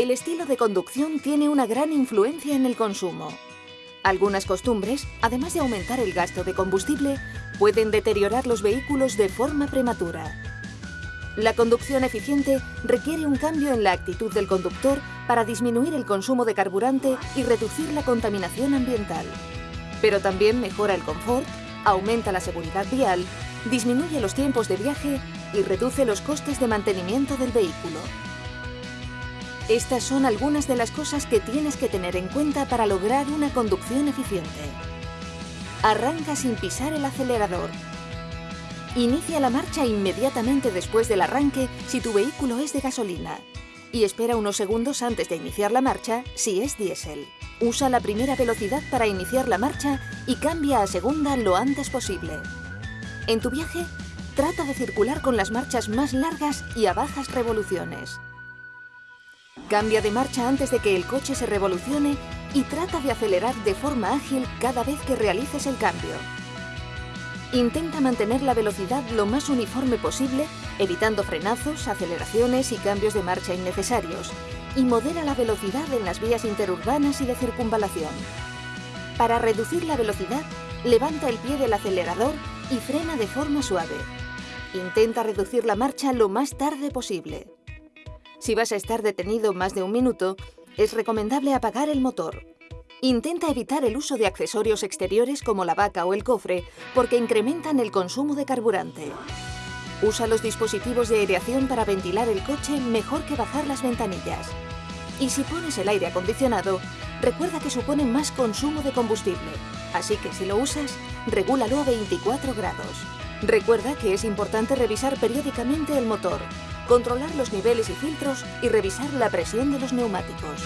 El estilo de conducción tiene una gran influencia en el consumo. Algunas costumbres, además de aumentar el gasto de combustible, pueden deteriorar los vehículos de forma prematura. La conducción eficiente requiere un cambio en la actitud del conductor para disminuir el consumo de carburante y reducir la contaminación ambiental. Pero también mejora el confort, aumenta la seguridad vial, disminuye los tiempos de viaje y reduce los costes de mantenimiento del vehículo. Estas son algunas de las cosas que tienes que tener en cuenta para lograr una conducción eficiente. Arranca sin pisar el acelerador. Inicia la marcha inmediatamente después del arranque si tu vehículo es de gasolina. Y espera unos segundos antes de iniciar la marcha si es diésel. Usa la primera velocidad para iniciar la marcha y cambia a segunda lo antes posible. En tu viaje, trata de circular con las marchas más largas y a bajas revoluciones. Cambia de marcha antes de que el coche se revolucione y trata de acelerar de forma ágil cada vez que realices el cambio. Intenta mantener la velocidad lo más uniforme posible, evitando frenazos, aceleraciones y cambios de marcha innecesarios, y modera la velocidad en las vías interurbanas y de circunvalación. Para reducir la velocidad, levanta el pie del acelerador y frena de forma suave. Intenta reducir la marcha lo más tarde posible. Si vas a estar detenido más de un minuto, es recomendable apagar el motor. Intenta evitar el uso de accesorios exteriores como la vaca o el cofre porque incrementan el consumo de carburante. Usa los dispositivos de aireación para ventilar el coche mejor que bajar las ventanillas. Y si pones el aire acondicionado, recuerda que supone más consumo de combustible, así que si lo usas, regúlalo a 24 grados. Recuerda que es importante revisar periódicamente el motor, controlar los niveles y filtros y revisar la presión de los neumáticos.